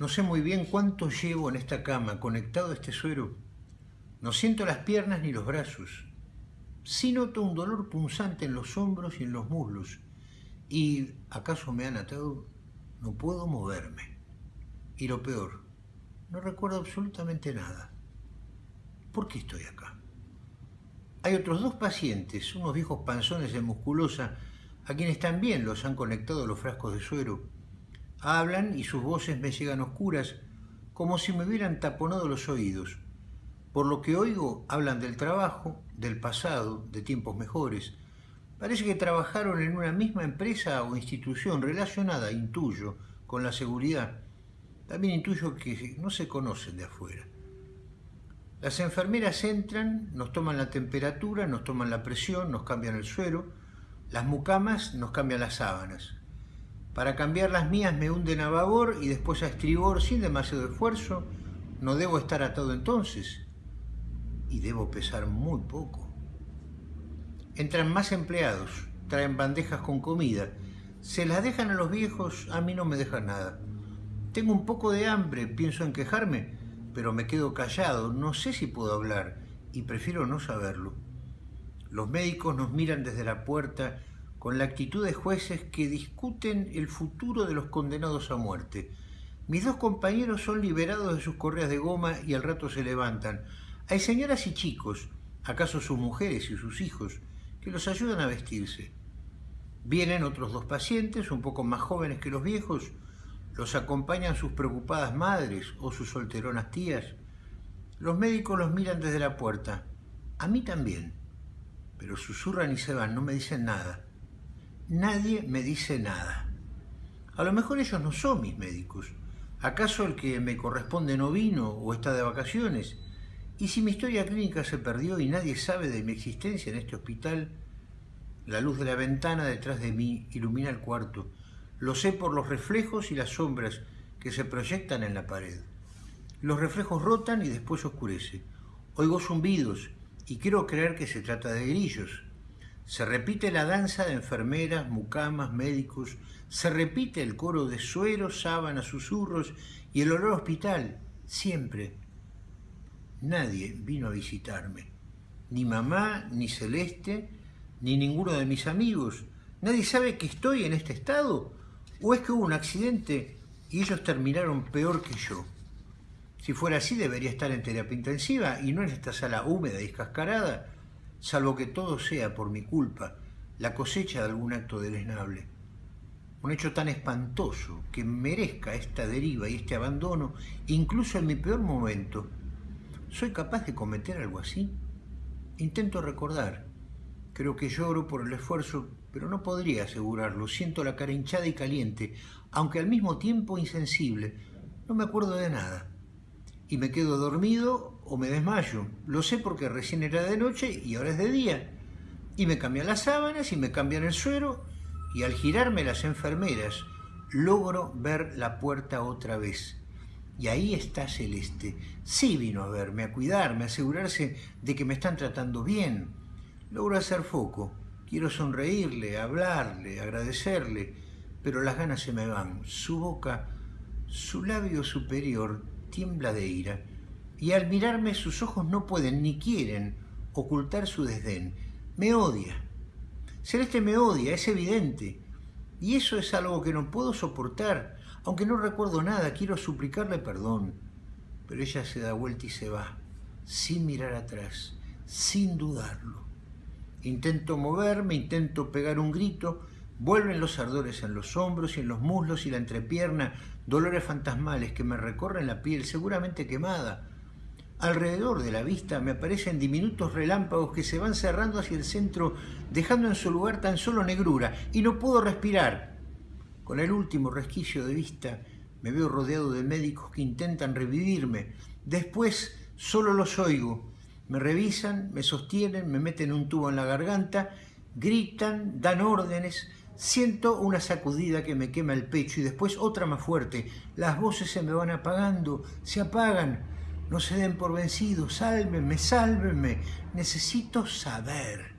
No sé muy bien cuánto llevo en esta cama conectado a este suero. No siento las piernas ni los brazos. Sí noto un dolor punzante en los hombros y en los muslos. Y, ¿acaso me han atado? No puedo moverme. Y lo peor, no recuerdo absolutamente nada. ¿Por qué estoy acá? Hay otros dos pacientes, unos viejos panzones de musculosa, a quienes también los han conectado los frascos de suero. Hablan y sus voces me llegan oscuras, como si me hubieran taponado los oídos. Por lo que oigo, hablan del trabajo, del pasado, de tiempos mejores. Parece que trabajaron en una misma empresa o institución relacionada, intuyo, con la seguridad. También intuyo que no se conocen de afuera. Las enfermeras entran, nos toman la temperatura, nos toman la presión, nos cambian el suero, las mucamas nos cambian las sábanas. Para cambiar las mías me hunden a babor y después a estribor sin demasiado esfuerzo. No debo estar atado entonces. Y debo pesar muy poco. Entran más empleados, traen bandejas con comida. Se las dejan a los viejos, a mí no me dejan nada. Tengo un poco de hambre, pienso en quejarme, pero me quedo callado, no sé si puedo hablar y prefiero no saberlo. Los médicos nos miran desde la puerta con la actitud de jueces que discuten el futuro de los condenados a muerte. Mis dos compañeros son liberados de sus correas de goma y al rato se levantan. Hay señoras y chicos, acaso sus mujeres y sus hijos, que los ayudan a vestirse. Vienen otros dos pacientes, un poco más jóvenes que los viejos, los acompañan sus preocupadas madres o sus solteronas tías. Los médicos los miran desde la puerta. A mí también. Pero susurran y se van, no me dicen nada. Nadie me dice nada. A lo mejor ellos no son mis médicos. ¿Acaso el que me corresponde no vino o está de vacaciones? Y si mi historia clínica se perdió y nadie sabe de mi existencia en este hospital, la luz de la ventana detrás de mí ilumina el cuarto lo sé por los reflejos y las sombras que se proyectan en la pared. Los reflejos rotan y después oscurece. Oigo zumbidos y quiero creer que se trata de grillos. Se repite la danza de enfermeras, mucamas, médicos. Se repite el coro de sueros, sábanas, susurros y el olor hospital. Siempre. Nadie vino a visitarme. Ni mamá, ni Celeste, ni ninguno de mis amigos. Nadie sabe que estoy en este estado ¿O es que hubo un accidente y ellos terminaron peor que yo? Si fuera así debería estar en terapia intensiva y no en esta sala húmeda y escascarada, salvo que todo sea por mi culpa, la cosecha de algún acto deleznable. Un hecho tan espantoso que merezca esta deriva y este abandono, incluso en mi peor momento. ¿Soy capaz de cometer algo así? Intento recordar. Creo que lloro por el esfuerzo pero no podría asegurarlo. Siento la cara hinchada y caliente, aunque al mismo tiempo insensible. No me acuerdo de nada. Y me quedo dormido o me desmayo. Lo sé porque recién era de noche y ahora es de día. Y me cambian las sábanas y me cambian el suero y al girarme las enfermeras logro ver la puerta otra vez. Y ahí está Celeste. Sí vino a verme, a cuidarme, a asegurarse de que me están tratando bien. Logro hacer foco. Quiero sonreírle, hablarle, agradecerle, pero las ganas se me van. Su boca, su labio superior tiembla de ira, y al mirarme sus ojos no pueden ni quieren ocultar su desdén. Me odia. Celeste me odia, es evidente. Y eso es algo que no puedo soportar. Aunque no recuerdo nada, quiero suplicarle perdón. Pero ella se da vuelta y se va, sin mirar atrás, sin dudarlo. Intento moverme, intento pegar un grito, vuelven los ardores en los hombros y en los muslos y la entrepierna, dolores fantasmales que me recorren la piel, seguramente quemada. Alrededor de la vista me aparecen diminutos relámpagos que se van cerrando hacia el centro, dejando en su lugar tan solo negrura, y no puedo respirar. Con el último resquicio de vista me veo rodeado de médicos que intentan revivirme. Después solo los oigo, me revisan, me sostienen, me meten un tubo en la garganta, gritan, dan órdenes, siento una sacudida que me quema el pecho y después otra más fuerte. Las voces se me van apagando, se apagan. No se den por vencidos, sálvenme, sálvenme. Necesito saber.